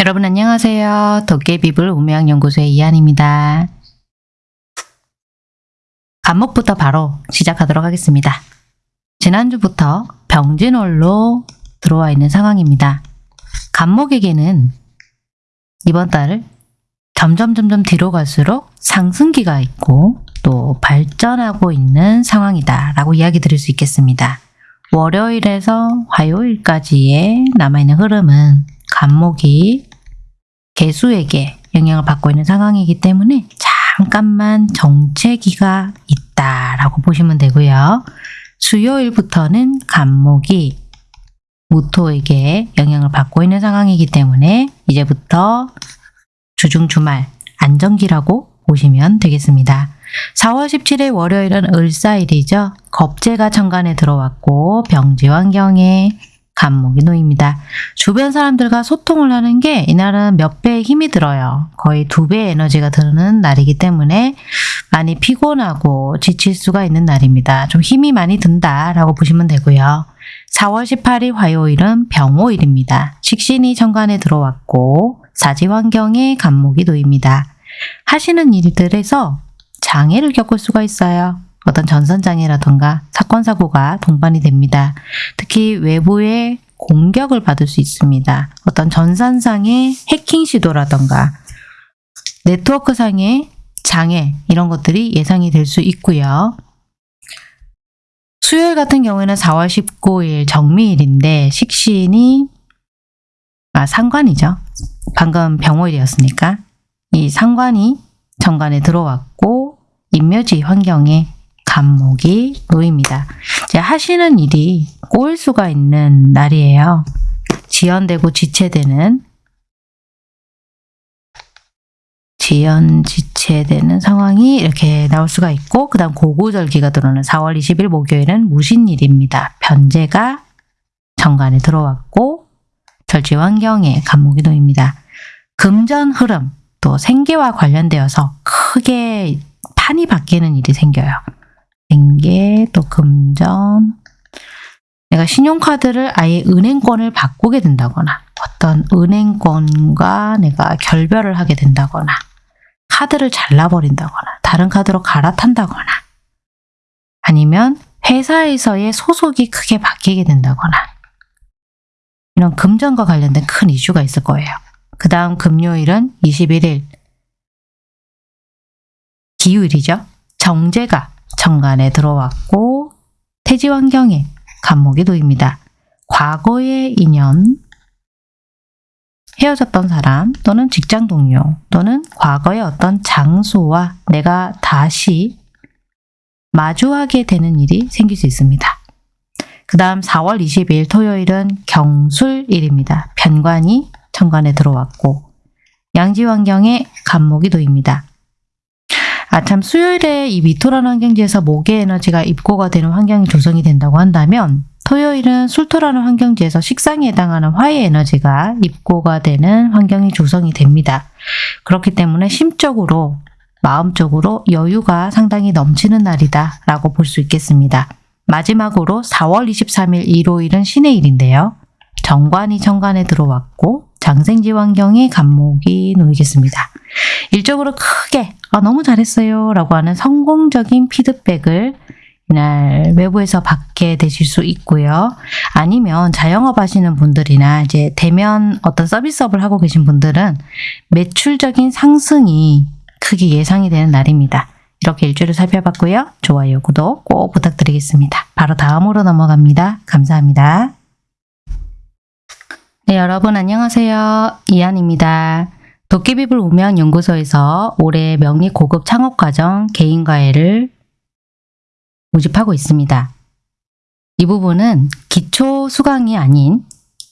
여러분 안녕하세요. 도깨비불 우명연구소의 이한입니다. 안목부터 바로 시작하도록 하겠습니다. 지난주부터 병진월로 들어와 있는 상황입니다. 간목에게는 이번 달 점점 점점 뒤로 갈수록 상승기가 있고 또 발전하고 있는 상황이다 라고 이야기 드릴 수 있겠습니다. 월요일에서 화요일까지의 남아있는 흐름은 간목이 개수에게 영향을 받고 있는 상황이기 때문에 잠깐만 정체기가 있다라고 보시면 되고요. 수요일부터는 간목이 무토에게 영향을 받고 있는 상황이기 때문에 이제부터 주중 주말 안정기라고 보시면 되겠습니다. 4월 17일 월요일은 을사일이죠. 겁재가 천간에 들어왔고 병지 환경에 간목이 놓입니다. 주변 사람들과 소통을 하는 게 이날은 몇 배의 힘이 들어요. 거의 두 배의 에너지가 드는 날이기 때문에 많이 피곤하고 지칠 수가 있는 날입니다. 좀 힘이 많이 든다라고 보시면 되고요. 4월 18일 화요일은 병호일입니다. 식신이 천간에 들어왔고 사지 환경에 간목이 놓입니다. 하시는 일들에서 장애를 겪을 수가 있어요. 어떤 전선장애라던가 사건 사고가 동반이 됩니다. 특히 외부의 공격을 받을 수 있습니다. 어떤 전산상의 해킹 시도라던가 네트워크상의 장애 이런 것들이 예상이 될 수 있고요. 수요일 같은 경우에는 4월 19일 정미일인데 식신이 아 상관이죠. 방금 병호일이었으니까 이 상관이 정관에 들어왔고 인묘지 환경에 간목이 놓입니다. 이제 하시는 일이 꼬일 수가 있는 날이에요. 지연되고 지체되는 지연 지체되는 상황이 이렇게 나올 수가 있고 그 다음 고구절기가 들어오는 4월 20일 목요일은 무신일입니다. 변제가 정관에 들어왔고 절지 환경에 간목이 놓입니다. 금전 흐름 또 생계와 관련되어서 크게 판이 바뀌는 일이 생겨요. 생계 또 금전 내가 신용카드를 아예 은행권을 바꾸게 된다거나 어떤 은행권과 내가 결별을 하게 된다거나 카드를 잘라버린다거나 다른 카드로 갈아탄다거나 아니면 회사에서의 소속이 크게 바뀌게 된다거나 이런 금전과 관련된 큰 이슈가 있을 거예요. 그 다음 금요일은 21일 기후일이죠. 정제가 정관에 들어왔고 태지 환경에 간목이 놓입니다. 과거의 인연, 헤어졌던 사람 또는 직장 동료 또는 과거의 어떤 장소와 내가 다시 마주하게 되는 일이 생길 수 있습니다. 그 다음 4월 20일 토요일은 경술일입니다. 편관이 천관에 들어왔고 양지 환경에 간목이 놓입니다. 아 참 수요일에 이 미토라는 환경지에서 목의 에너지가 입고가 되는 환경이 조성이 된다고 한다면 토요일은 술토라는 환경지에서 식상에 해당하는 화의 에너지가 입고가 되는 환경이 조성이 됩니다. 그렇기 때문에 심적으로 마음적으로 여유가 상당히 넘치는 날이다 라고 볼 수 있겠습니다. 마지막으로 4월 23일 일요일은 신의 일인데요. 정관이 정관에 들어왔고 장생지 환경에 간목이 놓이겠습니다. 일적으로 크게 아, 너무 잘했어요 라고 하는 성공적인 피드백을 이날 외부에서 받게 되실 수 있고요. 아니면 자영업 하시는 분들이나 이제 대면 어떤 서비스업을 하고 계신 분들은 매출적인 상승이 크게 예상이 되는 날입니다. 이렇게 일주일을 살펴봤고요. 좋아요, 구독 꼭 부탁드리겠습니다. 바로 다음으로 넘어갑니다. 감사합니다. 네, 여러분 안녕하세요. 이한입니다. 도깨비불 우명연구소에서 올해 명리 고급 창업과정 개인과외를 모집하고 있습니다. 이 부분은 기초 수강이 아닌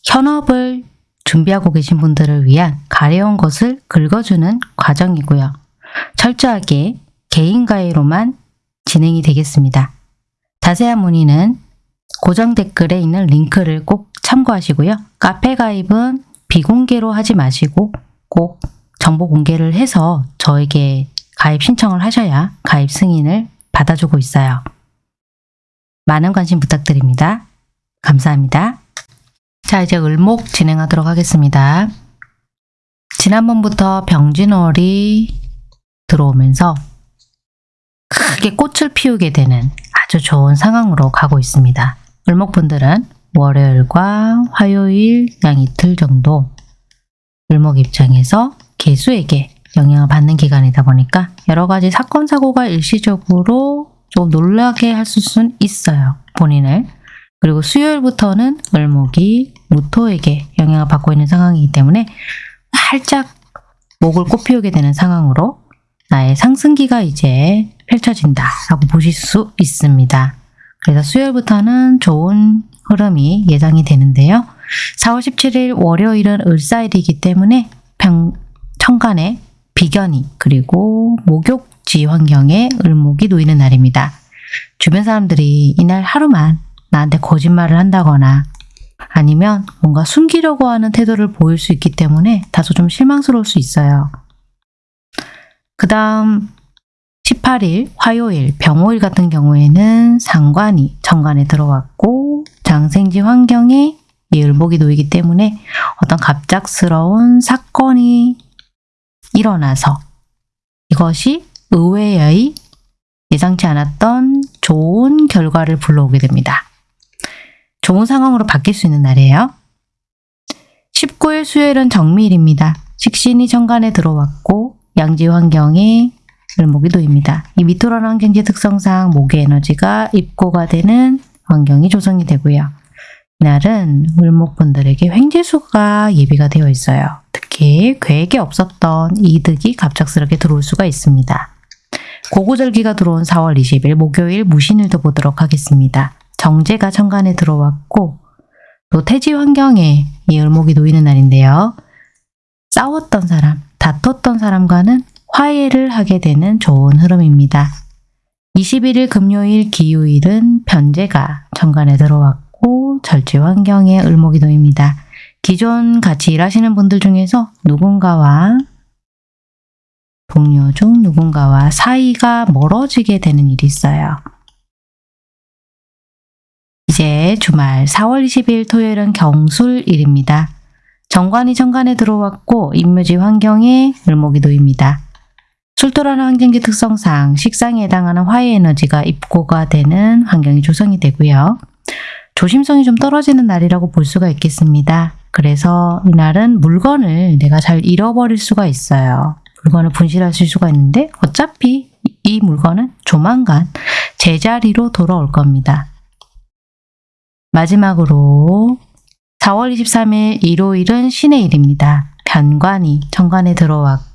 현업을 준비하고 계신 분들을 위한 가려운 것을 긁어주는 과정이고요. 철저하게 개인과외로만 진행이 되겠습니다. 자세한 문의는 고정 댓글에 있는 링크를 꼭 참고하시고요. 카페 가입은 비공개로 하지 마시고 꼭 정보 공개를 해서 저에게 가입 신청을 하셔야 가입 승인을 받아주고 있어요. 많은 관심 부탁드립니다. 감사합니다. 자 이제 을목 진행하도록 하겠습니다. 지난번부터 병진월이 들어오면서 크게 꽃을 피우게 되는 아주 좋은 상황으로 가고 있습니다. 을목분들은 월요일과 화요일 양 이틀 정도 을목 입장에서 개수에게 영향을 받는 기간이다 보니까 여러 가지 사건 사고가 일시적으로 좀 놀라게 할 수는 있어요. 본인을. 그리고 수요일부터는 을목이 무토에게 영향을 받고 있는 상황이기 때문에 활짝 목을 꽃피우게 되는 상황으로 나의 상승기가 이제 펼쳐진다라고 보실 수 있습니다. 그래서 수요일부터는 좋은 흐름이 예상이 되는데요. 4월 17일 월요일은 을사일이기 때문에 평, 천간에 비견이 그리고 목욕지 환경에 을목이 놓이는 날입니다. 주변 사람들이 이날 하루만 나한테 거짓말을 한다거나 아니면 뭔가 숨기려고 하는 태도를 보일 수 있기 때문에 다소 좀 실망스러울 수 있어요. 그 다음 18일 화요일 병호일 같은 경우에는 상관이 정관에 들어왔고 장생지 환경에 이 을목이 놓이기 때문에 어떤 갑작스러운 사건이 일어나서 이것이 의외의 예상치 않았던 좋은 결과를 불러오게 됩니다. 좋은 상황으로 바뀔 수 있는 날이에요. 19일 수요일은 정미일입니다. 식신이 정관에 들어왔고 양지 환경에 을목이 놓입니다. 이 미토라는 환경지 특성상 목의 에너지가 입고가 되는 환경이 조성이 되고요. 이날은 을목분들에게 횡재수가 예비가 되어 있어요. 특히 계획에 없었던 이득이 갑작스럽게 들어올 수가 있습니다. 고구절기가 들어온 4월 20일 목요일 무신일도 보도록 하겠습니다. 정제가 천간에 들어왔고 또 태지 환경에 이 을목이 놓이는 날인데요. 싸웠던 사람, 다퉜던 사람과는 화해를 하게 되는 좋은 흐름입니다. 21일 금요일 기요일은 변제가 천간에 들어왔고 절제 환경에 을목이 놓입니다. 기존 같이 일하시는 분들 중에서 누군가와 동료 중 누군가와 사이가 멀어지게 되는 일이 있어요. 이제 주말 4월 20일 토요일은 경술일입니다. 정관이 정관에 들어왔고 임묘지 환경에 을목이 놓입니다. 술토라는 환경지 특성상 식상에 해당하는 화해 에너지가 입고가 되는 환경이 조성이 되고요. 조심성이 좀 떨어지는 날이라고 볼 수가 있겠습니다. 그래서 이날은 물건을 내가 잘 잃어버릴 수가 있어요. 물건을 분실하실 수가 있는데 어차피 이 물건은 조만간 제자리로 돌아올 겁니다. 마지막으로 4월 23일 일요일은 신의 일입니다. 변관이 정관에 들어왔고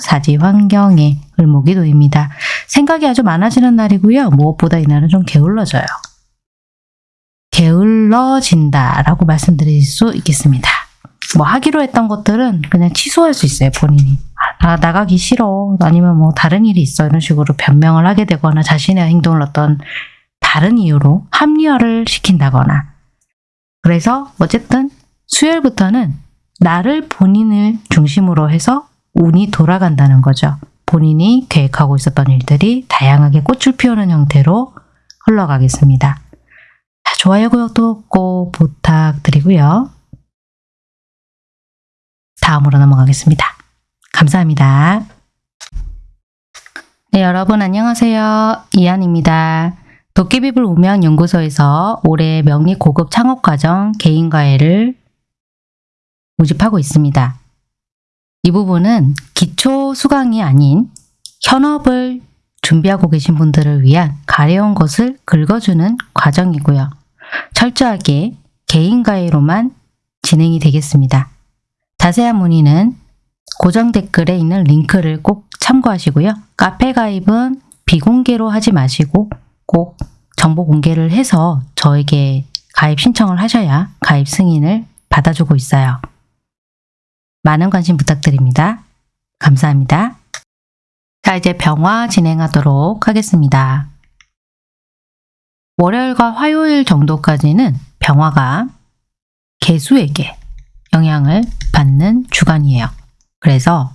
사지 환경에 을목이 놓입니다. 생각이 아주 많아지는 날이고요. 무엇보다 이날은 좀 게을러져요. 게을러진다 라고 말씀드릴 수 있겠습니다. 뭐 하기로 했던 것들은 그냥 취소할 수 있어요. 본인이. 아, 나가기 싫어. 아니면 뭐 다른 일이 있어. 이런 식으로 변명을 하게 되거나 자신의 행동을 어떤 다른 이유로 합리화를 시킨다거나 그래서 어쨌든 수요일부터는 나를 본인을 중심으로 해서 운이 돌아간다는 거죠. 본인이 계획하고 있었던 일들이 다양하게 꽃을 피우는 형태로 흘러가겠습니다. 좋아요, 구독도 꼭 부탁드리고요. 다음으로 넘어가겠습니다. 감사합니다. 네, 여러분 안녕하세요. 이한입니다. 도깨비불 우명 연구소에서 올해 명리 고급 창업과정 개인과외를 모집하고 있습니다. 이 부분은 기초 수강이 아닌 현업을 준비하고 계신 분들을 위한 가려운 것을 긁어주는 과정이고요. 철저하게 개인과외로만 진행이 되겠습니다. 자세한 문의는 고정 댓글에 있는 링크를 꼭 참고하시고요. 카페 가입은 비공개로 하지 마시고 꼭 정보 공개를 해서 저에게 가입 신청을 하셔야 가입 승인을 받아주고 있어요. 많은 관심 부탁드립니다. 감사합니다. 자 이제 병화 진행하도록 하겠습니다. 월요일과 화요일 정도까지는 병화가 개수에게 영향을 받는 주간이에요. 그래서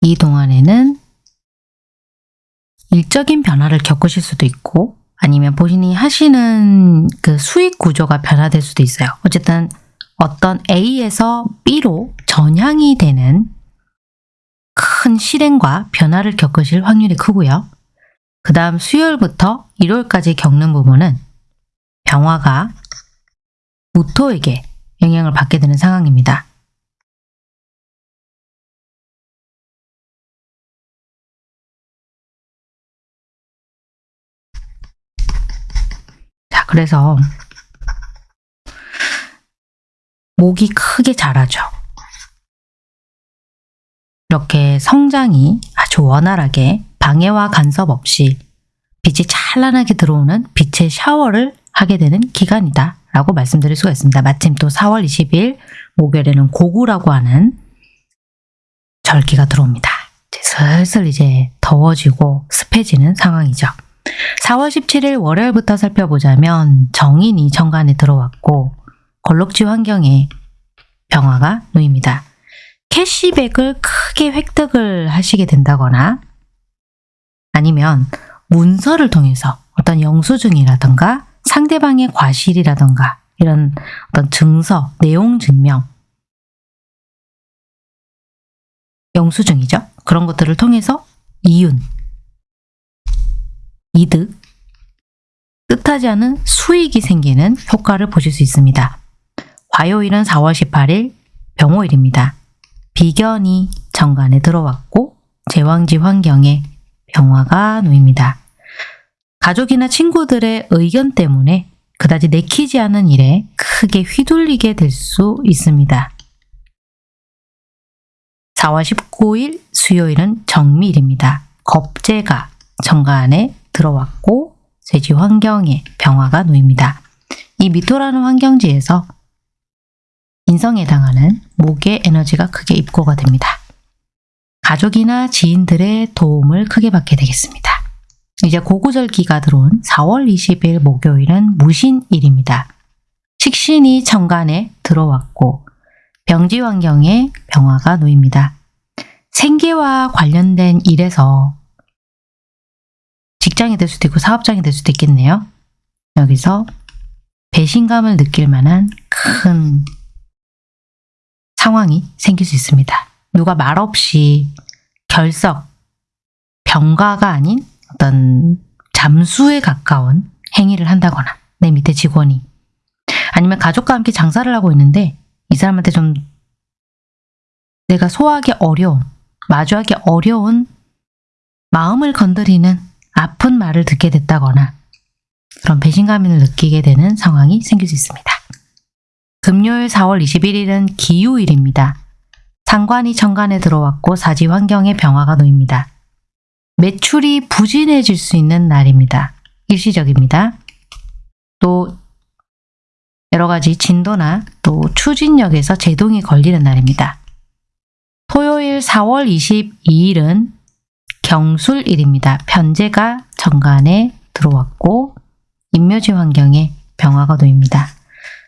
이 동안에는 일적인 변화를 겪으실 수도 있고 아니면 본인이 하시는 그 수익 구조가 변화될 수도 있어요. 어쨌든 어떤 A에서 B로 전향이 되는 큰 실행과 변화를 겪으실 확률이 크고요. 그 다음 수요일부터 일요일까지 겪는 부분은 병화가 무토에게 영향을 받게 되는 상황입니다. 자, 그래서 목이 크게 자라죠. 이렇게 성장이 아주 원활하게 방해와 간섭 없이 빛이 찬란하게 들어오는 빛의 샤워를 하게 되는 기간이다 라고 말씀드릴 수가 있습니다. 마침 또 4월 20일 목요일에는 고구라고 하는 절기가 들어옵니다. 이제 슬슬 이제 더워지고 습해지는 상황이죠. 4월 17일 월요일부터 살펴보자면 정인이 정관에 들어왔고 걸럭지 환경에 병화가 놓입니다. 캐시백을 크게 획득을 하시게 된다거나 아니면 문서를 통해서 어떤 영수증이라던가 상대방의 과실이라던가 이런 어떤 증서, 내용 증명 영수증이죠. 그런 것들을 통해서 이윤, 이득, 뜻하지 않은 수익이 생기는 효과를 보실 수 있습니다. 화요일은 4월 18일 병호일입니다. 비견이 정관에 들어왔고 제왕지 환경에 병화가 놓입니다. 가족이나 친구들의 의견 때문에 그다지 내키지 않은 일에 크게 휘둘리게 될 수 있습니다. 4월 19일 수요일은 정밀입니다. 겁재가 정관에 들어왔고 세지 환경에 병화가 놓입니다. 이 미토라는 환경지에서 인성에 해당하는 목의 에너지가 크게 입고가 됩니다. 가족이나 지인들의 도움을 크게 받게 되겠습니다. 이제 고구절기가 들어온 4월 20일 목요일은 무신일입니다. 식신이 정관에 들어왔고 병지 환경에 병화가 놓입니다. 생계와 관련된 일에서 직장이 될 수도 있고 사업장이 될 수도 있겠네요. 여기서 배신감을 느낄 만한 큰 상황이 생길 수 있습니다. 누가 말없이 결석, 병가가 아닌 어떤 잠수에 가까운 행위를 한다거나 내 밑에 직원이 아니면 가족과 함께 장사를 하고 있는데 이 사람한테 좀 내가 소화하기 어려운, 마주하기 어려운 마음을 건드리는 아픈 말을 듣게 됐다거나 그런 배신감을 느끼게 되는 상황이 생길 수 있습니다. 금요일 4월 21일은 기후일입니다. 상관이 정관에 들어왔고 사지 환경에 병화가 놓입니다. 매출이 부진해질 수 있는 날입니다. 일시적입니다. 또 여러 가지 진도나 또 추진력에서 제동이 걸리는 날입니다. 토요일 4월 22일은 경술일입니다. 편제가 정관에 들어왔고 인묘지 환경에 병화가 놓입니다.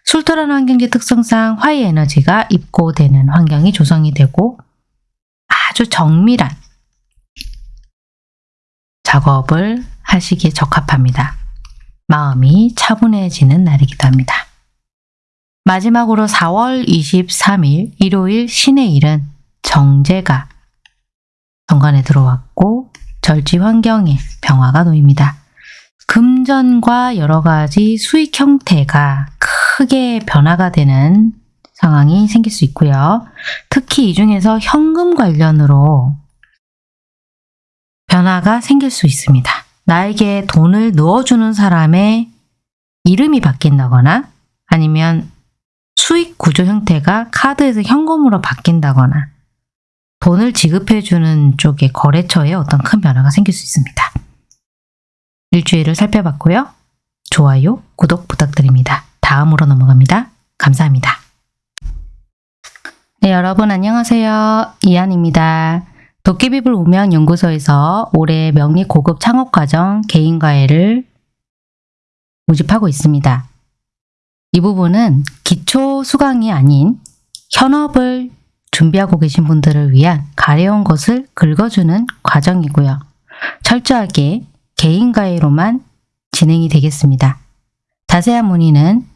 술토라는 환경지 특성상 화의 에너지가 입고되는 환경이 조성이 되고 아주 정밀한 작업을 하시기에 적합합니다. 마음이 차분해지는 날이기도 합니다. 마지막으로 4월 23일 일요일 신의 일은 정제가 정관에 들어왔고 절지 환경에 병화가 놓입니다. 금전과 여러 가지 수익 형태가 크게 변화가 되는 상황이 생길 수 있고요. 특히 이 중에서 현금 관련으로 변화가 생길 수 있습니다. 나에게 돈을 넣어주는 사람의 이름이 바뀐다거나 아니면 수익 구조 형태가 카드에서 현금으로 바뀐다거나 돈을 지급해주는 쪽의 거래처에 어떤 큰 변화가 생길 수 있습니다. 일주일을 살펴봤고요. 좋아요, 구독 부탁드립니다. 다음으로 넘어갑니다. 감사합니다. 네, 여러분 안녕하세요. 이한입니다. 도깨비불 우명연구소에서 올해 명리 고급 창업과정 개인과외를 모집하고 있습니다. 이 부분은 기초 수강이 아닌 현업을 준비하고 계신 분들을 위한 가려운 것을 긁어주는 과정이고요. 철저하게 개인과외로만 진행이 되겠습니다. 자세한 문의는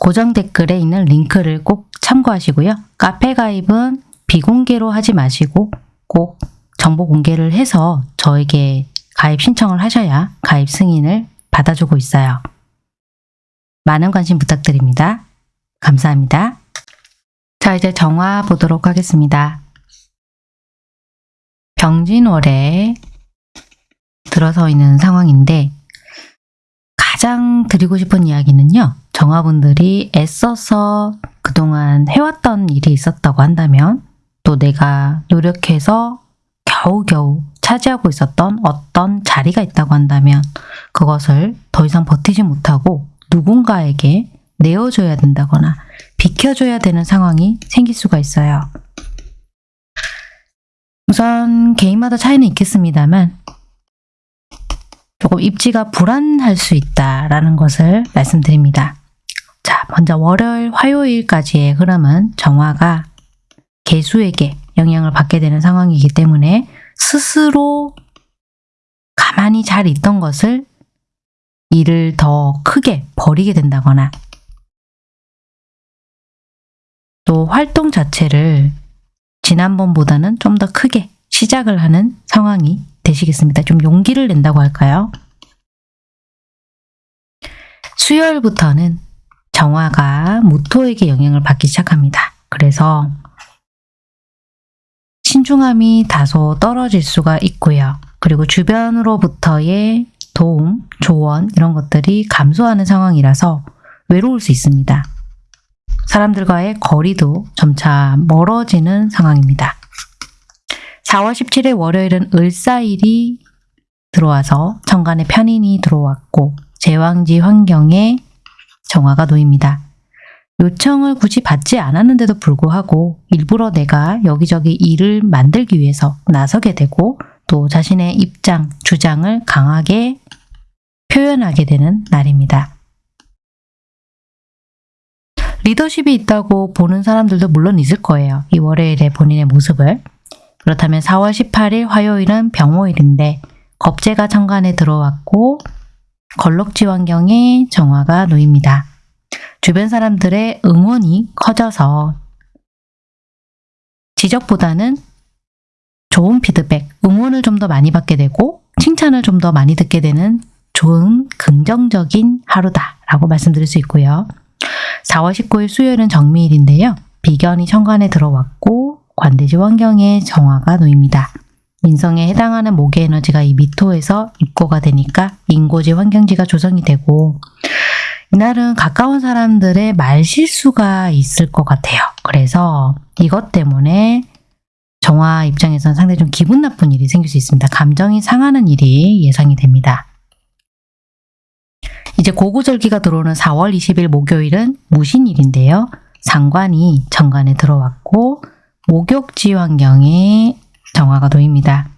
고정 댓글에 있는 링크를 꼭 참고하시고요. 카페 가입은 비공개로 하지 마시고 꼭 정보 공개를 해서 저에게 가입 신청을 하셔야 가입 승인을 받아주고 있어요. 많은 관심 부탁드립니다. 감사합니다. 자, 이제 정화 보도록 하겠습니다. 병진월에 들어서 있는 상황인데 가장 드리고 싶은 이야기는요. 정화분들이 애써서 그동안 해왔던 일이 있었다고 한다면 또 내가 노력해서 겨우겨우 차지하고 있었던 어떤 자리가 있다고 한다면 그것을 더 이상 버티지 못하고 누군가에게 내어줘야 된다거나 비켜줘야 되는 상황이 생길 수가 있어요. 우선 개인마다 차이는 있겠습니다만 조금 입지가 불안할 수 있다라는 것을 말씀드립니다. 자, 먼저 월요일, 화요일까지의 흐름은 정화가 개수에게 영향을 받게 되는 상황이기 때문에 스스로 가만히 잘 있던 것을 일을 더 크게 벌이게 된다거나 또 활동 자체를 지난번보다는 좀 더 크게 시작을 하는 상황이 되시겠습니다. 좀 용기를 낸다고 할까요? 수요일부터는 정화가 무토에게 영향을 받기 시작합니다. 그래서 신중함이 다소 떨어질 수가 있고요. 그리고 주변으로부터의 도움, 조언 이런 것들이 감소하는 상황이라서 외로울 수 있습니다. 사람들과의 거리도 점차 멀어지는 상황입니다. 4월 17일 월요일은 을사일이 들어와서 천간에 편인이 들어왔고 제왕지 환경에 정화가 놓입니다. 요청을 굳이 받지 않았는데도 불구하고 일부러 내가 여기저기 일을 만들기 위해서 나서게 되고 또 자신의 입장, 주장을 강하게 표현하게 되는 날입니다. 리더십이 있다고 보는 사람들도 물론 있을 거예요. 이 월요일에 본인의 모습을. 그렇다면 4월 18일 화요일은 병호일인데 겁재가 천간에 들어왔고 걸럭지 환경에 정화가 놓입니다. 주변 사람들의 응원이 커져서 지적보다는 좋은 피드백, 응원을 좀 더 많이 받게 되고 칭찬을 좀 더 많이 듣게 되는 좋은 긍정적인 하루다라고 말씀드릴 수 있고요. 4월 19일 수요일은 정미일인데요. 비견이 천간에 들어왔고 관대지 환경에 정화가 놓입니다. 민성에 해당하는 목의 에너지가 이 미토에서 입고가 되니까 인고지 환경지가 조성이 되고 이날은 가까운 사람들의 말실수가 있을 것 같아요. 그래서 이것 때문에 정화 입장에서는 상당히 좀 기분 나쁜 일이 생길 수 있습니다. 감정이 상하는 일이 예상이 됩니다. 이제 고구절기가 들어오는 4월 20일 목요일은 무신일인데요. 상관이 정관에 들어왔고 목욕지 환경에 정화가 놓입니다.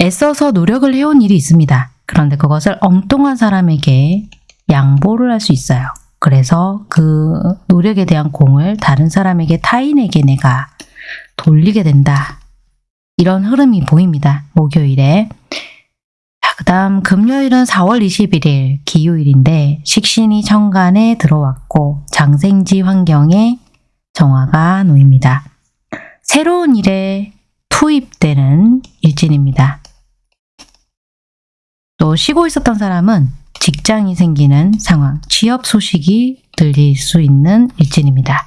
애써서 노력을 해온 일이 있습니다. 그런데 그것을 엉뚱한 사람에게 양보를 할 수 있어요. 그래서 그 노력에 대한 공을 다른 사람에게 타인에게 내가 돌리게 된다. 이런 흐름이 보입니다. 목요일에. 그 다음 금요일은 4월 21일 기요일인데 식신이 천간에 들어왔고 장생지 환경에 정화가 놓입니다. 새로운 일에 투입되는 일진입니다. 또 쉬고 있었던 사람은 직장이 생기는 상황, 취업 소식이 들릴 수 있는 일진입니다.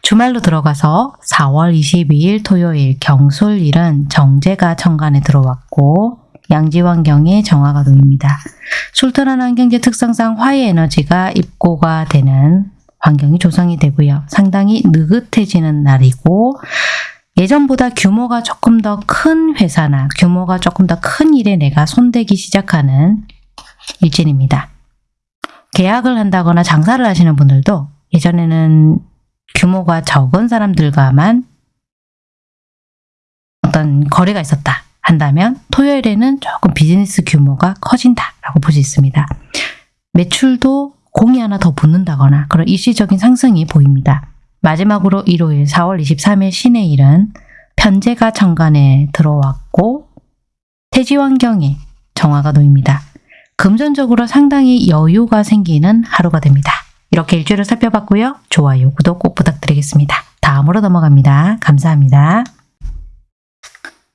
주말로 들어가서 4월 22일 토요일 경술일은 정제가 천간에 들어왔고 양지환경에 정화가 놓입니다. 술탄한 환경제 특성상 화의 에너지가 입고가 되는 환경이 조성이 되고요. 상당히 느긋해지는 날이고 예전보다 규모가 조금 더 큰 회사나 규모가 조금 더 큰 일에 내가 손대기 시작하는 일진입니다. 계약을 한다거나 장사를 하시는 분들도 예전에는 규모가 적은 사람들과만 어떤 거래가 있었다 한다면 토요일에는 조금 비즈니스 규모가 커진다라고 볼 수 있습니다. 매출도 공이 하나 더 붙는다거나 그런 일시적인 상승이 보입니다. 마지막으로 일요일 4월 23일 신의 일은 편제가 천간에 들어왔고 태지 환경에 정화가 놓입니다. 금전적으로 상당히 여유가 생기는 하루가 됩니다. 이렇게 일주일을 살펴봤고요. 좋아요, 구독 꼭 부탁드리겠습니다. 다음으로 넘어갑니다. 감사합니다.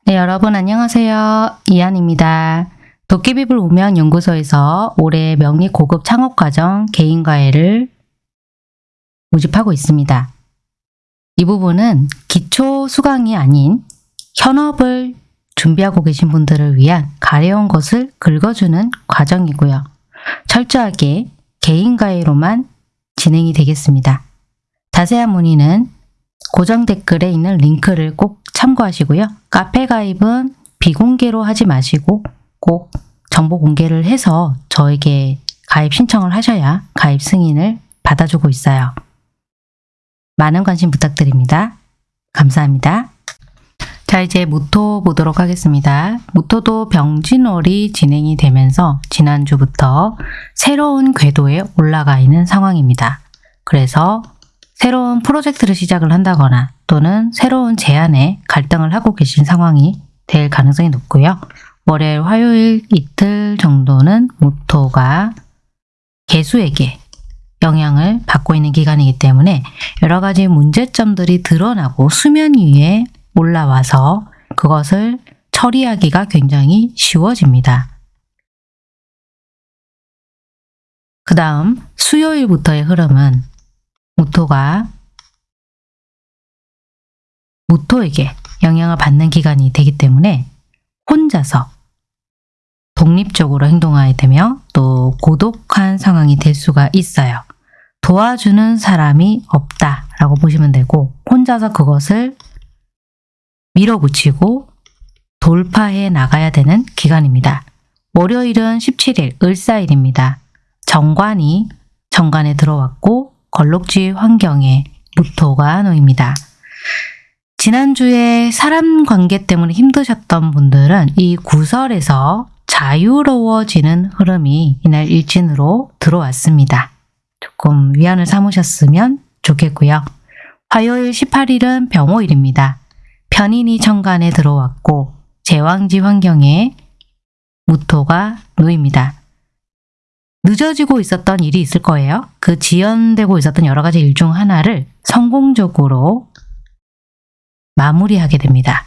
네, 여러분 안녕하세요. 이한입니다. 도깨비불 우명 연구소에서 올해 명리 고급 창업 과정 개인과외를 모집하고 있습니다. 이 부분은 기초 수강이 아닌 현업을 준비하고 계신 분들을 위한 가려운 것을 긁어주는 과정이고요. 철저하게 개인과외로만 진행이 되겠습니다. 자세한 문의는 고정 댓글에 있는 링크를 꼭 참고하시고요. 카페 가입은 비공개로 하지 마시고 꼭 정보 공개를 해서 저에게 가입 신청을 하셔야 가입 승인을 받아주고 있어요. 많은 관심 부탁드립니다. 감사합니다. 자 이제 무토 보도록 하겠습니다. 무토도 병진월이 진행이 되면서 지난주부터 새로운 궤도에 올라가 있는 상황입니다. 그래서 새로운 프로젝트를 시작을 한다거나 또는 새로운 제안에 갈등을 하고 계신 상황이 될 가능성이 높고요. 월요일, 화요일 이틀 정도는 무토가 개수에게 영향을 받고 있는 기간이기 때문에 여러 가지 문제점들이 드러나고 수면 위에 올라와서 그것을 처리하기가 굉장히 쉬워집니다. 그 다음 수요일부터의 흐름은 무토가 무토에게 영향을 받는 기간이 되기 때문에 혼자서 독립적으로 행동하게 되며 또 고독한 상황이 될 수가 있어요. 도와주는 사람이 없다 라고 보시면 되고 혼자서 그것을 밀어붙이고 돌파해 나가야 되는 기간입니다. 월요일은 17일 을사일입니다. 정관이 정관에 들어왔고 걸록지 환경에 무토가 놓입니다. 지난주에 사람 관계 때문에 힘드셨던 분들은 이 구설에서 자유로워지는 흐름이 이날 일진으로 들어왔습니다. 조금 위안을 삼으셨으면 좋겠고요. 화요일 18일은 병호일입니다. 편인이 천간에 들어왔고 제왕지 환경에 무토가 놓입니다. 늦어지고 있었던 일이 있을 거예요. 그 지연되고 있었던 여러 가지 일 중 하나를 성공적으로 마무리하게 됩니다.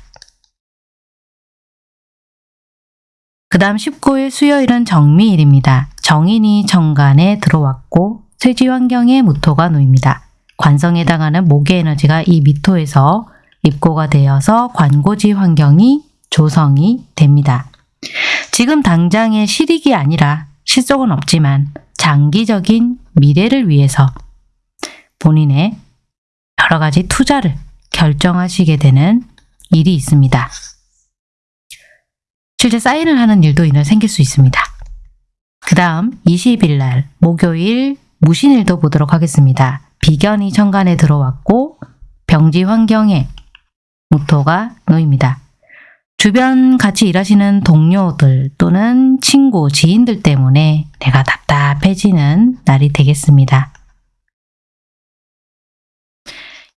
그 다음 19일 수요일은 정미일입니다. 정인이 정간에 들어왔고 쇠지 환경에 무토가 놓입니다. 관성에 해당하는 목의 에너지가 이 미토에서 입고가 되어서 관고지 환경이 조성이 됩니다. 지금 당장의 실익이 아니라 실속은 없지만 장기적인 미래를 위해서 본인의 여러 가지 투자를 결정하시게 되는 일이 있습니다. 실제 사인을 하는 일도 이날 생길 수 있습니다. 그 다음 20일 날 목요일 무신일도 보도록 하겠습니다. 비견이 천간에 들어왔고 병지 환경에 무토가 놓입니다. 주변 같이 일하시는 동료들 또는 친구, 지인들 때문에 내가 답답해지는 날이 되겠습니다.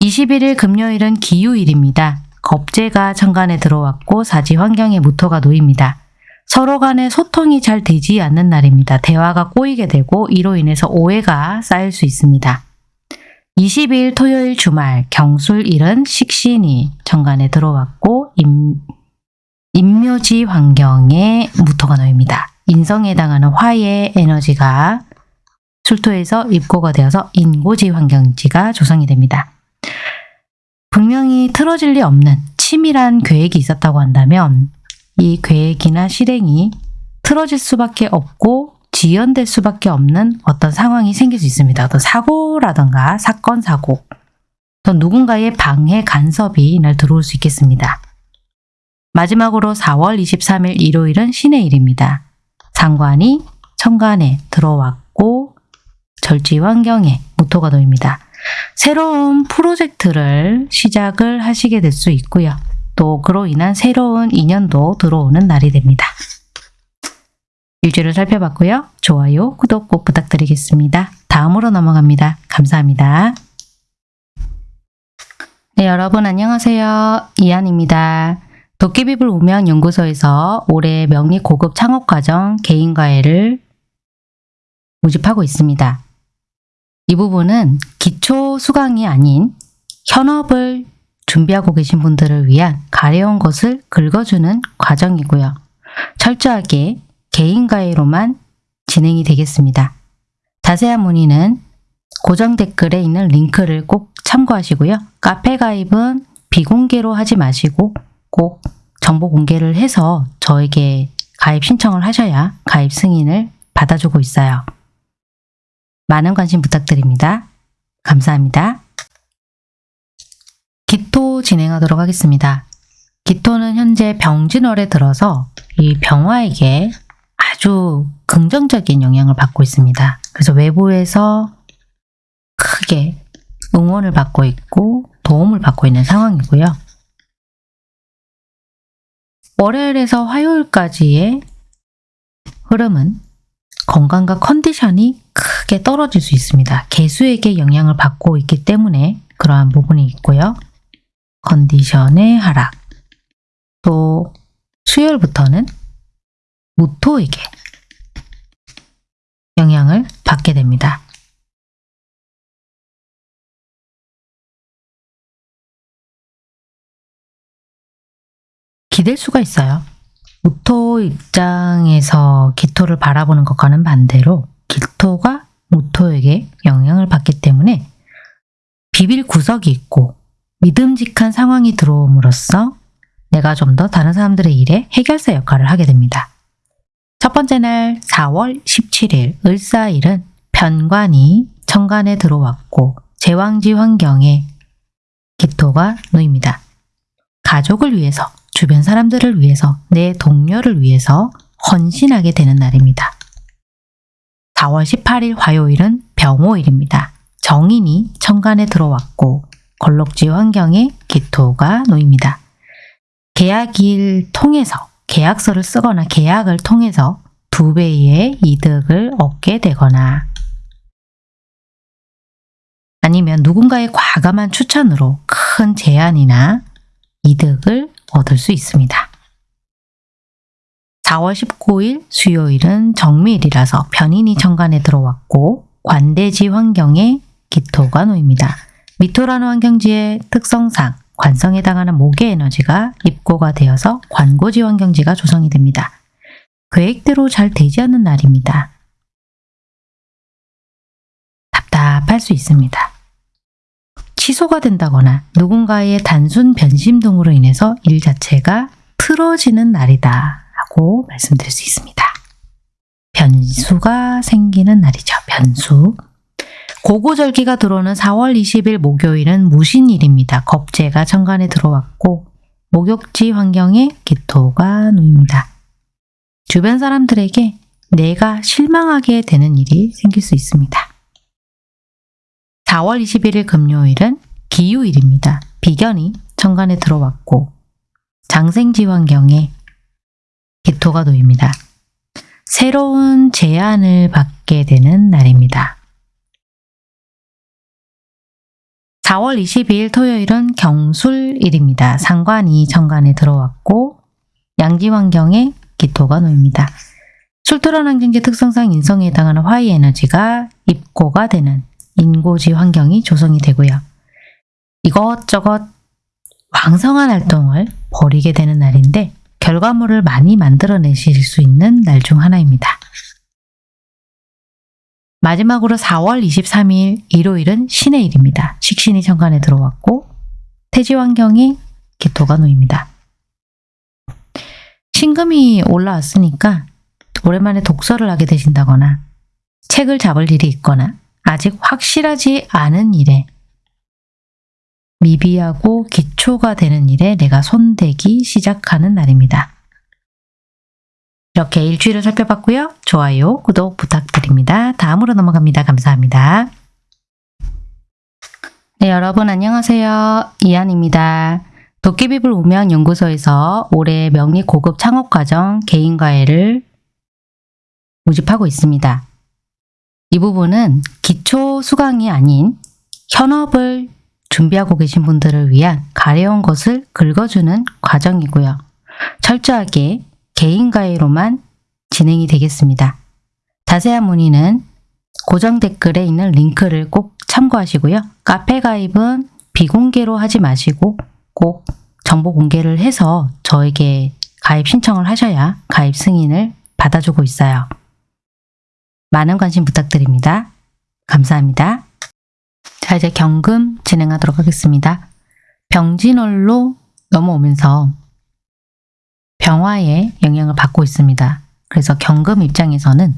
21일 금요일은 기유일입니다. 겁재가 천간에 들어왔고 사지 환경에 무토가 놓입니다. 서로 간의 소통이 잘 되지 않는 날입니다. 대화가 꼬이게 되고 이로 인해서 오해가 쌓일 수 있습니다. 20일 토요일 주말 경술일은 식신이 천간에 들어왔고 임, 인묘지 환경에 무토가 놓입니다. 인성에 해당하는 화의 에너지가 술토에서 입고가 되어서 인고지 환경지가 조성이 됩니다. 분명히 틀어질 리 없는 치밀한 계획이 있었다고 한다면 이 계획이나 실행이 틀어질 수밖에 없고 지연될 수밖에 없는 어떤 상황이 생길 수 있습니다. 어떤 사고라든가 사건, 사고 또 누군가의 방해, 간섭이 이날 들어올 수 있겠습니다. 마지막으로 4월 23일 일요일은 신의 일입니다. 상관이 천간에 들어왔고 절지 환경에 무토가 놓입니다. 새로운 프로젝트를 시작을 하시게 될 수 있고요. 또 그로 인한 새로운 인연도 들어오는 날이 됩니다. 일주를 살펴봤고요. 좋아요, 구독 꼭 부탁드리겠습니다. 다음으로 넘어갑니다. 감사합니다. 네, 여러분 안녕하세요. 이한입니다. 도깨비불 우명 연구소에서 올해 명리 고급 창업 과정 개인과외를 모집하고 있습니다. 이 부분은 기초 수강이 아닌 현업을 준비하고 계신 분들을 위한 가려운 것을 긁어주는 과정이고요. 철저하게 개인가해로만 진행이 되겠습니다. 자세한 문의는 고정 댓글에 있는 링크를 꼭 참고하시고요. 카페 가입은 비공개로 하지 마시고 꼭 정보 공개를 해서 저에게 가입 신청을 하셔야 가입 승인을 받아주고 있어요. 많은 관심 부탁드립니다. 감사합니다. 기토 진행하도록 하겠습니다. 기토는 현재 병진월에 들어서 이 병화에게 아주 긍정적인 영향을 받고 있습니다. 그래서 외부에서 크게 응원을 받고 있고 도움을 받고 있는 상황이고요. 월요일에서 화요일까지의 흐름은 건강과 컨디션이 크게 떨어질 수 있습니다. 개수에게 영향을 받고 있기 때문에 그러한 부분이 있고요. 컨디션의 하락. 또 수요일부터는 무토에게 영향을 받게 됩니다. 기댈 수가 있어요. 무토 입장에서 기토를 바라보는 것과는 반대로 기토가 무토에게 영향을 받기 때문에 비빌 구석이 있고 믿음직한 상황이 들어옴으로써 내가 좀 더 다른 사람들의 일에 해결사 역할을 하게 됩니다. 첫 번째 날 4월 17일 을사일은 편관이 천간에 들어왔고 제왕지 환경에 기토가 놓입니다. 가족을 위해서, 주변 사람들을 위해서, 내 동료를 위해서 헌신하게 되는 날입니다. 4월 18일 화요일은 병호일입니다. 정인이 천간에 들어왔고 걸록지 환경에 기토가 놓입니다. 계약일 통해서 계약서를 쓰거나 계약을 통해서 두 배의 이득을 얻게 되거나 아니면 누군가의 과감한 추천으로 큰 제안이나 이득을 얻을 수 있습니다. 4월 19일 수요일은 정밀이라서 변인이 천간에 들어왔고 관대지 환경에 기토가 놓입니다. 미토라는 환경지의 특성상 관성에 해당하는 목의 에너지가 입고가 되어서 관고지 환경지가 조성이 됩니다. 계획대로 잘 되지 않는 날입니다. 답답할 수 있습니다. 취소가 된다거나 누군가의 단순 변심 등으로 인해서 일 자체가 틀어지는 날이다 하고 말씀드릴 수 있습니다. 변수가 생기는 날이죠. 변수. 고고절기가 들어오는 4월 20일 목요일은 무신일입니다. 겁재가 천간에 들어왔고 목욕지 환경에 기토가 놓입니다. 주변 사람들에게 내가 실망하게 되는 일이 생길 수 있습니다. 4월 21일 금요일은 기유일입니다. 비견이 천간에 들어왔고 장생지 환경에 기토가 놓입니다. 새로운 제안을 받게 되는 날입니다. 4월 22일 토요일은 경술일입니다. 상관이 천간에 들어왔고 양지 환경에 기토가 놓입니다. 술토란 환경지 특성상 인성에 해당하는 화이 에너지가 입고가 되는 인고지 환경이 조성이 되고요. 이것저것 왕성한 활동을 벌이게 되는 날인데 결과물을 많이 만들어내실 수 있는 날 중 하나입니다. 마지막으로 4월 23일 일요일은 신의 일입니다. 식신이 천간에 들어왔고 태지 환경에 기토가 놓입니다. 신금이 올라왔으니까 오랜만에 독서를 하게 되신다거나 책을 잡을 일이 있거나 아직 확실하지 않은 일에 미비하고 기초가 되는 일에 내가 손대기 시작하는 날입니다. 이렇게 일주일을 살펴봤고요. 좋아요, 구독 부탁드립니다. 다음으로 넘어갑니다. 감사합니다. 네, 여러분 안녕하세요. 이한입니다. 도깨비불 우명연구소에서 올해 명리 고급 창업과정 개인과외를 모집하고 있습니다. 이 부분은 기초 수강이 아닌 현업을 준비하고 계신 분들을 위한 가려운 것을 긁어주는 과정이고요. 철저하게 개인가해로만 진행이 되겠습니다. 자세한 문의는 고정 댓글에 있는 링크를 꼭 참고하시고요. 카페 가입은 비공개로 하지 마시고 꼭 정보 공개를 해서 저에게 가입 신청을 하셔야 가입 승인을 받아주고 있어요. 많은 관심 부탁드립니다. 감사합니다. 자 이제 경금 진행하도록 하겠습니다. 병진월로 넘어오면서 병화의 영향을 받고 있습니다. 그래서 경금 입장에서는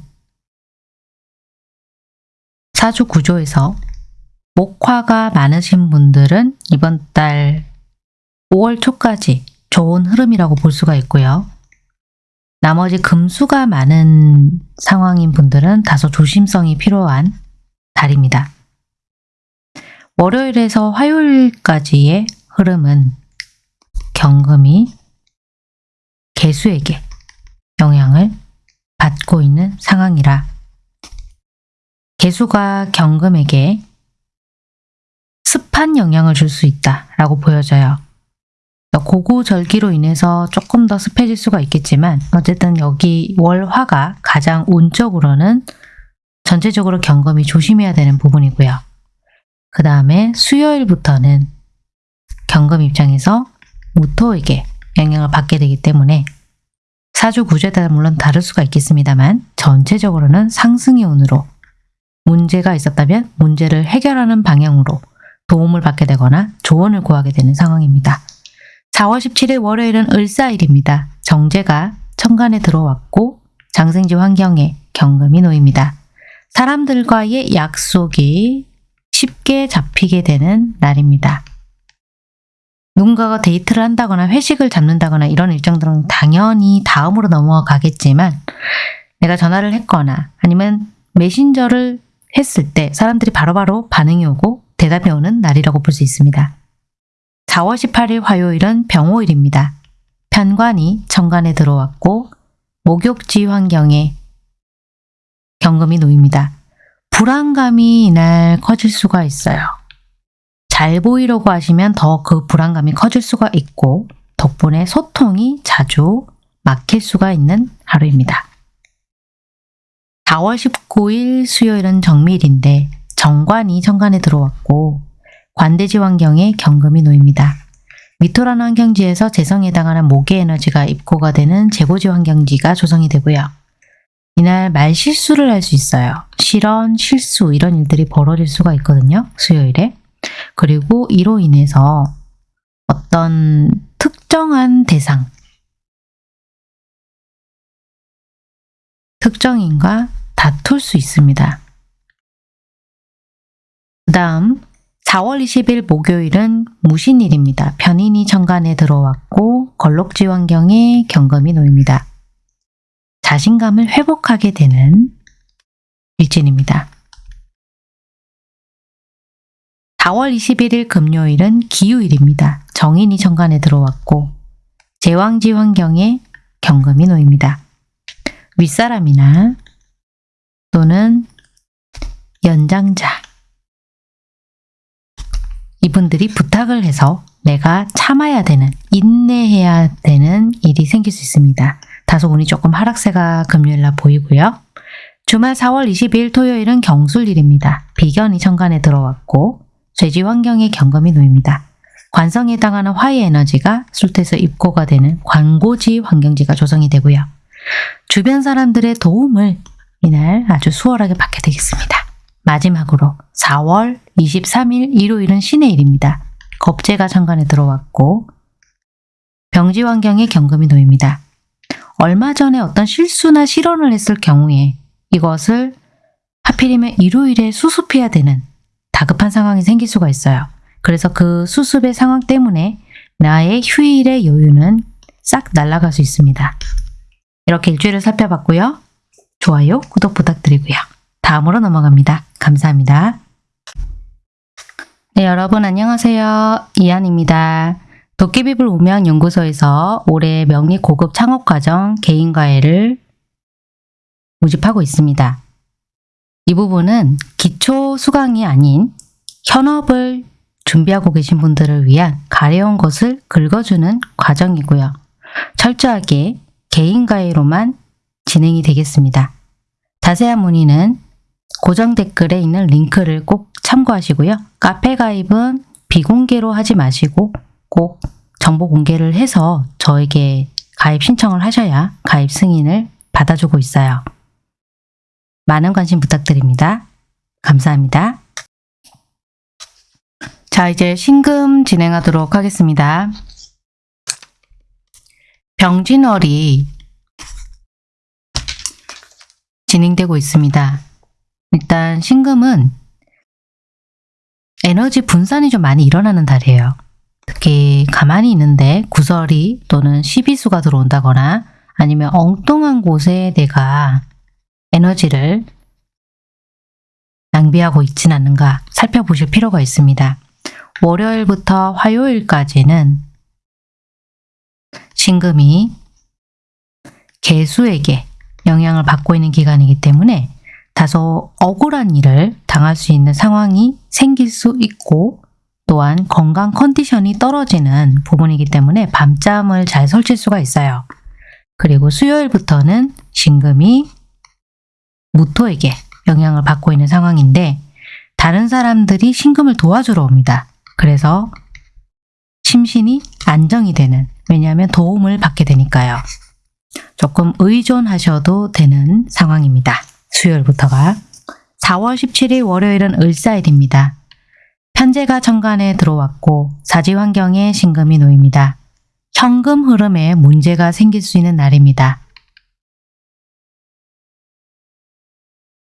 사주 구조에서 목화가 많으신 분들은 이번 달 5월 초까지 좋은 흐름이라고 볼 수가 있고요. 나머지 금수가 많은 상황인 분들은 다소 조심성이 필요한 달입니다. 월요일에서 화요일까지의 흐름은 경금이 개수에게 영향을 받고 있는 상황이라 개수가 경금에게 습한 영향을 줄 수 있다라고 보여져요. 고구절기로 인해서 조금 더 습해질 수가 있겠지만 어쨌든 여기 월화가 가장 운적으로는 전체적으로 경금이 조심해야 되는 부분이고요. 그 다음에 수요일부터는 경금 입장에서 무토에게 영향을 받게 되기 때문에 사주 구조에 따라 물론 다를 수가 있겠습니다만 전체적으로는 상승의 운으로 문제가 있었다면 문제를 해결하는 방향으로 도움을 받게 되거나 조언을 구하게 되는 상황입니다. 4월 17일 월요일은 을사일입니다. 정제가 천간에 들어왔고 장생지 환경에 경금이 놓입니다. 사람들과의 약속이 쉽게 잡히게 되는 날입니다. 누군가가 데이트를 한다거나 회식을 잡는다거나 이런 일정들은 당연히 다음으로 넘어가겠지만 내가 전화를 했거나 아니면 메신저를 했을 때 사람들이 바로바로 반응이 오고 대답이 오는 날이라고 볼 수 있습니다. 4월 18일 화요일은 병호일입니다. 편관이 정관에 들어왔고 목욕지 환경에 경금이 놓입니다. 불안감이 이날 커질 수가 있어요. 잘 보이려고 하시면 더 그 불안감이 커질 수가 있고 덕분에 소통이 자주 막힐 수가 있는 하루입니다. 4월 19일 수요일은 정밀인데 정관이 정관에 들어왔고 관대지 환경에 경금이 놓입니다. 미토라는 환경지에서 재성에 해당하는 목의 에너지가 입고가 되는 재고지 환경지가 조성이 되고요. 이날 말 실수를 할 수 있어요. 실언, 실수 이런 일들이 벌어질 수가 있거든요. 수요일에. 그리고 이로 인해서 어떤 특정한 대상 특정인과 다툴 수 있습니다. 그 다음 4월 20일 목요일은 무신일입니다. 편인이 천간에 들어왔고 걸록지 환경에 경금이 놓입니다. 자신감을 회복하게 되는 일진입니다. 4월 21일 금요일은 기후일입니다. 정인이 천간에 들어왔고 제왕지 환경에 경금이 놓입니다. 윗사람이나 또는 연장자 이분들이 부탁을 해서 내가 참아야 되는, 인내해야 되는 일이 생길 수 있습니다. 다소 운이 조금 하락세가 금요일날 보이고요. 주말 4월 22일 토요일은 경술일입니다. 비견이 천간에 들어왔고 죄지 환경에 경금이 놓입니다. 관성에 해당하는 화의 에너지가 술태에서 입고가 되는 관고지 환경지가 조성이 되고요. 주변 사람들의 도움을 이날 아주 수월하게 받게 되겠습니다. 마지막으로 4월 23일 일요일은 신의 일입니다. 겁재가 천간에 들어왔고 병지 환경에 경금이 놓입니다. 얼마 전에 어떤 실수나 실언을 했을 경우에 이것을 하필이면 일요일에 수습해야 되는 다급한 상황이 생길 수가 있어요. 그래서 그 수습의 상황 때문에 나의 휴일의 여유는 싹 날아갈 수 있습니다. 이렇게 일주일을 살펴봤고요. 좋아요, 구독 부탁드리고요. 다음으로 넘어갑니다. 감사합니다. 네, 여러분 안녕하세요. 이한입니다. 도깨비불 우명 연구소에서 올해 명리 고급 창업과정 개인과외를 모집하고 있습니다. 이 부분은 기초 수강이 아닌 현업을 준비하고 계신 분들을 위한 가려운 것을 긁어주는 과정이고요. 철저하게 개인과외로만 진행이 되겠습니다. 자세한 문의는 고정 댓글에 있는 링크를 꼭 참고하시고요. 카페 가입은 비공개로 하지 마시고 꼭 정보 공개를 해서 저에게 가입 신청을 하셔야 가입 승인을 받아주고 있어요. 많은 관심 부탁드립니다. 감사합니다. 자, 이제 신금 진행하도록 하겠습니다. 병진월이 진행되고 있습니다. 일단 신금은 에너지 분산이 좀 많이 일어나는 달이에요. 특히 가만히 있는데 구설이 또는 시비수가 들어온다거나 아니면 엉뚱한 곳에 내가 에너지를 낭비하고 있진 않는가 살펴보실 필요가 있습니다. 월요일부터 화요일까지는 신금이 개수에게 영향을 받고 있는 기간이기 때문에 다소 억울한 일을 당할 수 있는 상황이 생길 수 있고 또한 건강 컨디션이 떨어지는 부분이기 때문에 밤잠을 잘 설칠 수가 있어요. 그리고 수요일부터는 신금이 무토에게 영향을 받고 있는 상황인데 다른 사람들이 신금을 도와주러 옵니다. 그래서 심신이 안정이 되는 왜냐하면 도움을 받게 되니까요. 조금 의존하셔도 되는 상황입니다. 수요일부터가 4월 17일 월요일은 을사일입니다. 편제가 천간에 들어왔고 사지 환경에 신금이 놓입니다. 현금 흐름에 문제가 생길 수 있는 날입니다.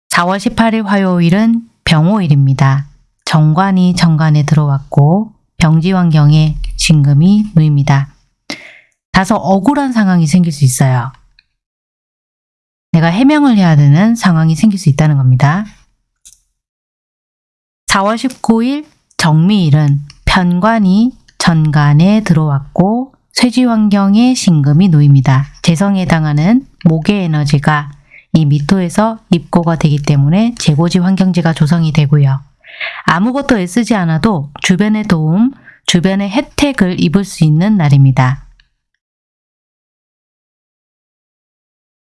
4월 18일 화요일은 병호일입니다. 정관이 정관에 들어왔고 병지 환경에 신금이 놓입니다. 다소 억울한 상황이 생길 수 있어요. 내가 해명을 해야 되는 상황이 생길 수 있다는 겁니다. 4월 19일 정미일은 편관이 전간에 들어왔고 쇠지 환경에 신금이 놓입니다. 재성에 해당하는 목의 에너지가 이 미토에서 입고가 되기 때문에 재고지 환경지가 조성이 되고요. 아무것도 애쓰지 않아도 주변의 도움, 주변의 혜택을 입을 수 있는 날입니다.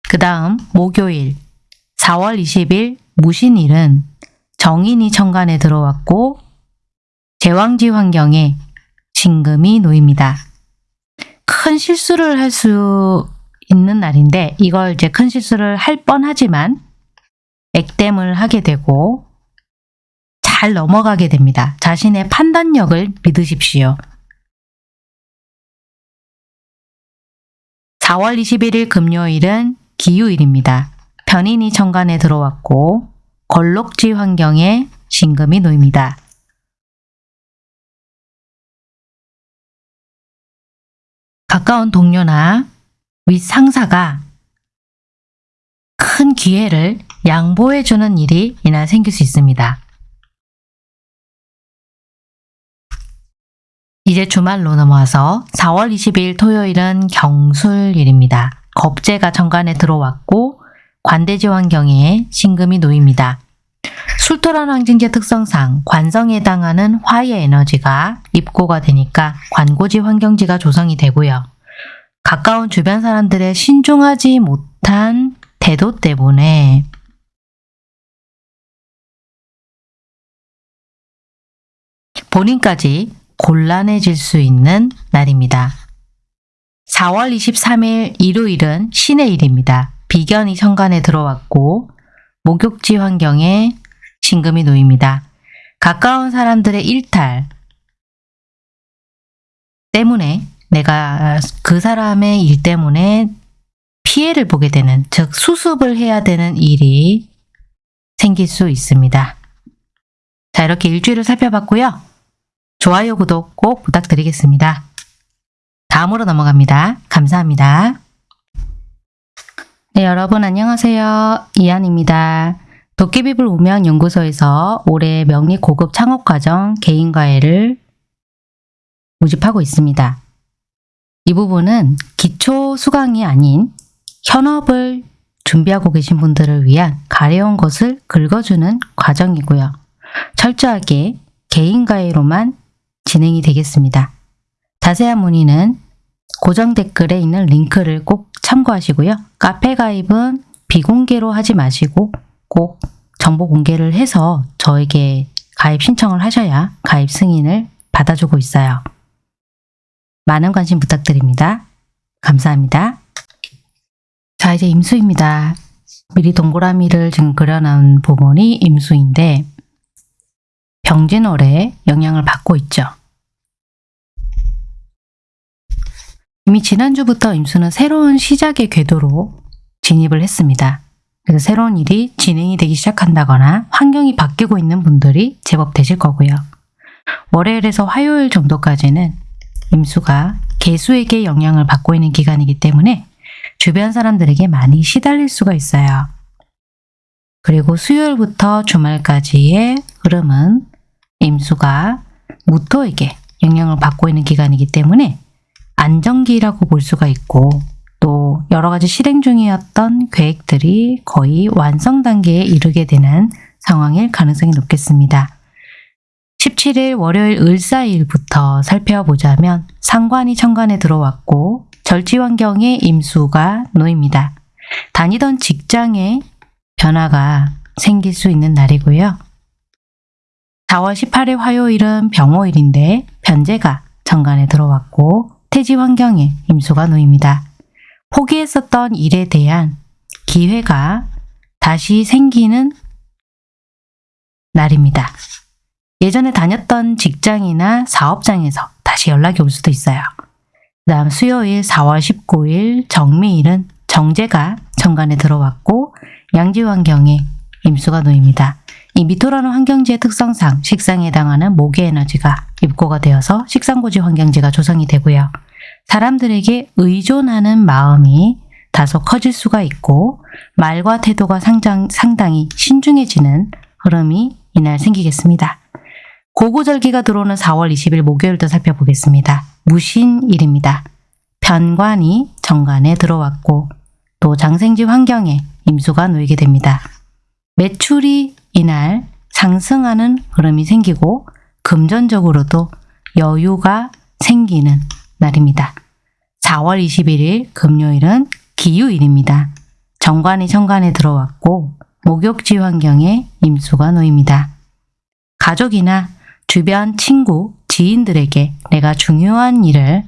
그 다음 목요일 4월 20일 무신일은 정인이 천간에 들어왔고 제왕지 환경에 신금이 놓입니다. 큰 실수를 할 수 있는 날인데 이걸 이제 큰 실수를 할 뻔하지만 액땜을 하게 되고 잘 넘어가게 됩니다. 자신의 판단력을 믿으십시오. 4월 21일 금요일은 기유일입니다. 편인이 천간에 들어왔고 걸록지 환경에 신금이 놓입니다. 가까운 동료나 윗 상사가 큰 기회를 양보해주는 일이 이날 생길 수 있습니다. 이제 주말로 넘어와서 4월 20일 토요일은 경술일입니다. 겁재가 정관에 들어왔고 관대지 환경에 신금이 놓입니다. 술토란 황진제 특성상 관성에 해당하는 화의 에너지가 입고가 되니까 관고지 환경지가 조성이 되고요. 가까운 주변 사람들의 신중하지 못한 태도 때문에 본인까지 곤란해질 수 있는 날입니다. 4월 23일 일요일은 신의 일입니다. 비견이 현관에 들어왔고 목욕지 환경에 신금이 놓입니다. 가까운 사람들의 일탈 때문에 내가 그 사람의 일 때문에 피해를 보게 되는 즉 수습을 해야 되는 일이 생길 수 있습니다. 자 이렇게 일주일을 살펴봤고요. 좋아요, 구독 꼭 부탁드리겠습니다. 다음으로 넘어갑니다. 감사합니다. 네, 여러분 안녕하세요. 이한입니다. 도깨비불 우명연구소에서 올해 명리 고급 창업과정 개인과외를 모집하고 있습니다. 이 부분은 기초 수강이 아닌 현업을 준비하고 계신 분들을 위한 가려운 것을 긁어주는 과정이고요. 철저하게 개인과외로만 진행이 되겠습니다. 자세한 문의는 고정 댓글에 있는 링크를 꼭 참고하시고요. 카페 가입은 비공개로 하지 마시고 꼭 정보 공개를 해서 저에게 가입 신청을 하셔야 가입 승인을 받아주고 있어요. 많은 관심 부탁드립니다. 감사합니다. 자, 이제 임수입니다. 미리 동그라미를 지금 그려놓은 부분이 임수인데 병진월에 영향을 받고 있죠. 이미 지난주부터 임수는 새로운 시작의 궤도로 진입을 했습니다. 그래서 새로운 일이 진행이 되기 시작한다거나 환경이 바뀌고 있는 분들이 제법 되실 거고요. 월요일에서 화요일 정도까지는 임수가 개수에게 영향을 받고 있는 기간이기 때문에 주변 사람들에게 많이 시달릴 수가 있어요. 그리고 수요일부터 주말까지의 흐름은 임수가 무토에게 영향을 받고 있는 기간이기 때문에 안정기라고 볼 수가 있고 또 여러 가지 실행 중이었던 계획들이 거의 완성 단계에 이르게 되는 상황일 가능성이 높겠습니다. 17일 월요일 을사일부터 살펴보자면 상관이 천간에 들어왔고 절지 환경에 임수가 놓입니다. 다니던 직장에 변화가 생길 수 있는 날이고요. 4월 18일 화요일은 병호일인데 변제가 천간에 들어왔고 태지 환경에 임수가 놓입니다. 포기했었던 일에 대한 기회가 다시 생기는 날입니다. 예전에 다녔던 직장이나 사업장에서 다시 연락이 올 수도 있어요. 그 다음 수요일 4월 19일 정미일은 정제가 천간에 들어왔고 양지 환경에 임수가 놓입니다. 이 미토라는 환경지의 특성상 식상에 해당하는 목의 에너지가 입고가 되어서 식상고지 환경지가 조성이 되고요. 사람들에게 의존하는 마음이 다소 커질 수가 있고 말과 태도가 상당, 상당히 신중해지는 흐름이 이날 생기겠습니다. 고고절기가 들어오는 4월 20일 목요일도 살펴보겠습니다. 무신일입니다. 편관이 정관에 들어왔고 또 장생지 환경에 임수가 놓이게 됩니다. 매출이 이날 상승하는 흐름이 생기고 금전적으로도 여유가 생기는 날입니다. 4월 21일 금요일은 기유일입니다. 정관이 천간에 들어왔고 목욕지 환경에 임수가 놓입니다. 가족이나 주변 친구, 지인들에게 내가 중요한 일을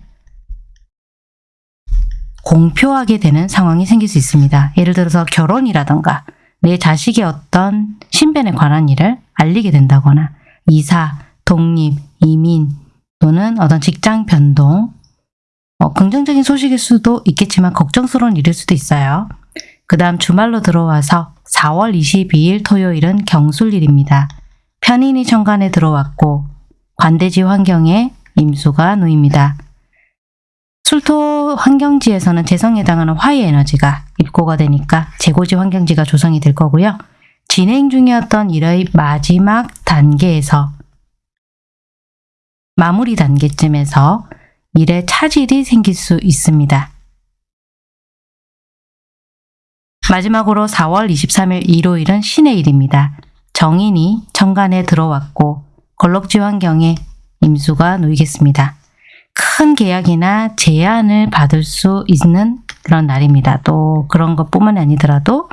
공표하게 되는 상황이 생길 수 있습니다. 예를 들어서 결혼이라던가 내 자식의 어떤 신변에 관한 일을 알리게 된다거나 이사, 독립, 이민 또는 어떤 직장 변동 어, 긍정적인 소식일 수도 있겠지만 걱정스러운 일일 수도 있어요. 그 다음 주말로 들어와서 4월 22일 토요일은 경술일입니다. 편인이 천간에 들어왔고 관대지 환경에 임수가 놓입니다. 술토 환경지에서는 재성에 해당하는 화의 에너지가 입고가 되니까 재고지 환경지가 조성이 될 거고요. 진행 중이었던 일의 마지막 단계에서 마무리 단계쯤에서 일에 차질이 생길 수 있습니다. 마지막으로 4월 23일 일요일은 신의 일입니다. 정인이 천간에 들어왔고 걸럭지 환경에 임수가 놓이겠습니다. 큰 계약이나 제안을 받을 수 있는 그런 날입니다. 또 그런 것뿐만 아니더라도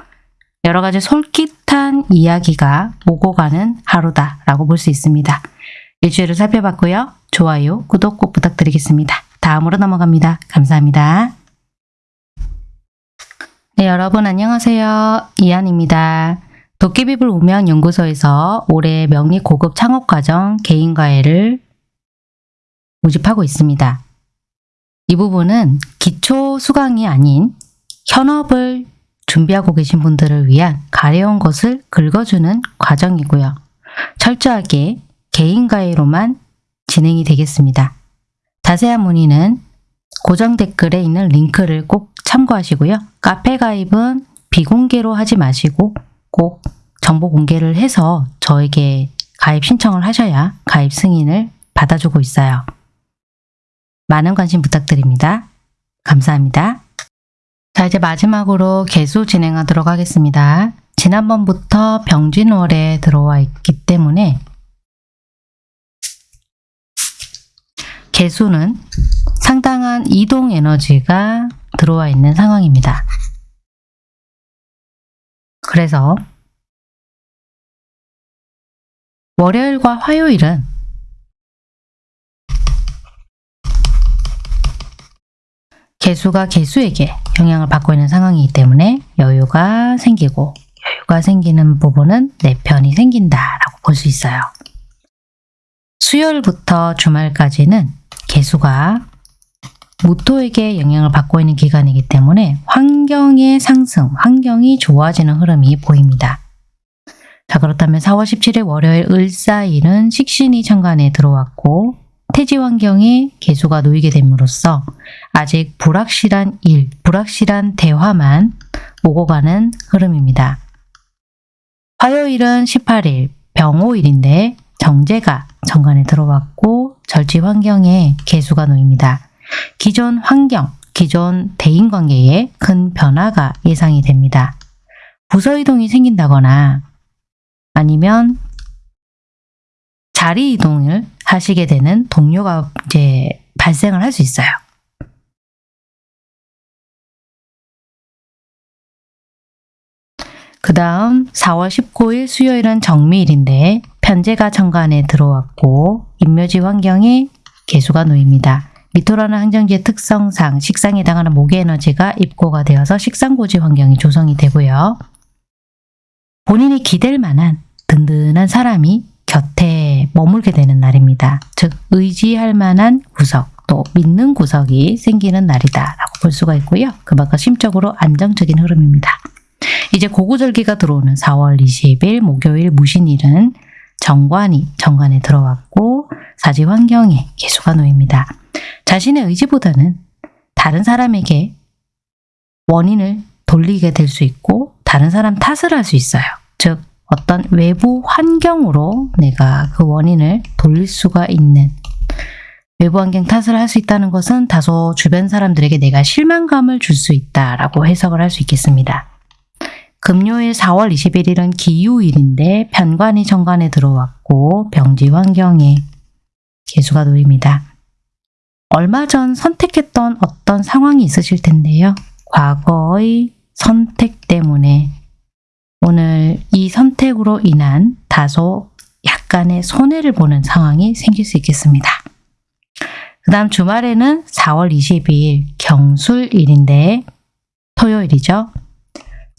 여러 가지 솔깃한 이야기가 오고 가는 하루다라고 볼 수 있습니다. 일주일을 살펴봤고요. 좋아요, 구독 꼭 부탁드리겠습니다. 다음으로 넘어갑니다. 감사합니다. 네, 여러분 안녕하세요. 이한입니다. 도깨비불 우명연구소에서 올해 명리 고급 창업과정 개인과외를 모집하고 있습니다. 이 부분은 기초 수강이 아닌 현업을 준비하고 계신 분들을 위한 가려운 것을 긁어주는 과정이고요. 철저하게 개인과외로만 진행이 되겠습니다. 자세한 문의는 고정 댓글에 있는 링크를 꼭 참고하시고요. 카페 가입은 비공개로 하지 마시고 꼭 정보 공개를 해서 저에게 가입 신청을 하셔야 가입 승인을 받아주고 있어요. 많은 관심 부탁드립니다. 감사합니다. 자 이제 마지막으로 개수 진행하도록 하겠습니다. 지난번부터 병진월에 들어와 있기 때문에 개수는 상당한 이동 에너지가 들어와 있는 상황입니다. 그래서 월요일과 화요일은 개수가 개수에게 영향을 받고 있는 상황이기 때문에 여유가 생기고 여유가 생기는 부분은 내 편이 생긴다라고 볼 수 있어요. 수요일부터 주말까지는 개수가 무토에게 영향을 받고 있는 기간이기 때문에 환경의 상승, 환경이 좋아지는 흐름이 보입니다. 자 그렇다면 4월 17일 월요일 을사일은 식신이 천간에 들어왔고 태지 환경에 개수가 놓이게 됨으로써 아직 불확실한 일, 불확실한 대화만 오고 가는 흐름입니다. 화요일은 18일 병호일인데 정제가 정관에 들어왔고 절지 환경에 개수가 놓입니다. 기존 환경, 기존 대인관계에 큰 변화가 예상이 됩니다. 부서 이동이 생긴다거나 아니면 자리 이동을 하시게 되는 동료가 이제 발생을 할 수 있어요. 그 다음 4월 19일 수요일은 정미일인데 편제가 정관에 들어왔고 인묘지 환경에 개수가 놓입니다. 미토라는 항정지의 특성상 식상에 해당하는 목의 에너지가 입고가 되어서 식상고지 환경이 조성이 되고요. 본인이 기댈 만한 든든한 사람이 곁에 머물게 되는 날입니다. 즉 의지할 만한 구석 또 믿는 구석이 생기는 날이다 라고 볼 수가 있고요. 그만큼 심적으로 안정적인 흐름입니다. 이제 고구절기가 들어오는 4월 20일 목요일 무신일은 정관이 정관에 들어왔고 사지 환경에 개수가 놓입니다. 자신의 의지보다는 다른 사람에게 원인을 돌리게 될 수 있고 다른 사람 탓을 할 수 있어요. 즉 어떤 외부 환경으로 내가 그 원인을 돌릴 수가 있는 외부 환경 탓을 할 수 있다는 것은 다소 주변 사람들에게 내가 실망감을 줄 수 있다라고 해석을 할 수 있겠습니다. 금요일 4월 21일은 기유일인데 편관이 정관에 들어왔고 병지 환경에 개수가 놓입니다. 얼마 전 선택했던 어떤 상황이 있으실 텐데요. 과거의 선택 때문에 오늘 이 선택으로 인한 다소 약간의 손해를 보는 상황이 생길 수 있겠습니다. 그 다음 주말에는 4월 22일 경술일인데 토요일이죠.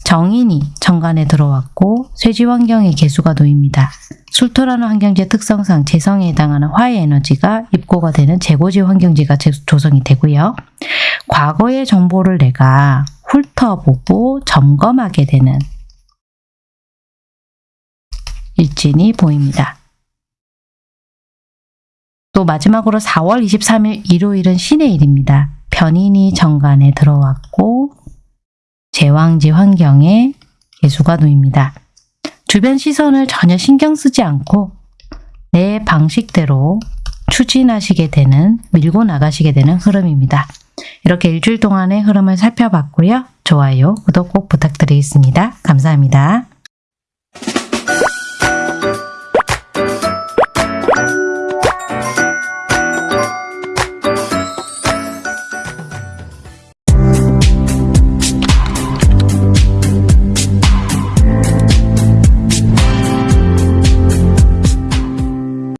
정인이 정관에 들어왔고 쇠지 환경에 개수가 놓입니다. 술토라는 환경지의 특성상 재성에 해당하는 화의 에너지가 입고가 되는 재고지 환경지가 조성이 되고요. 과거의 정보를 내가 훑어보고 점검하게 되는 일진이 보입니다. 또 마지막으로 4월 23일 일요일은 신의 일입니다. 변인이 정관에 들어왔고 제왕지 환경에 개수가 놓입니다. 주변 시선을 전혀 신경 쓰지 않고 내 방식대로 추진하시게 되는, 밀고 나가시게 되는 흐름입니다. 이렇게 일주일 동안의 흐름을 살펴봤고요. 좋아요, 구독 꼭 부탁드리겠습니다. 감사합니다.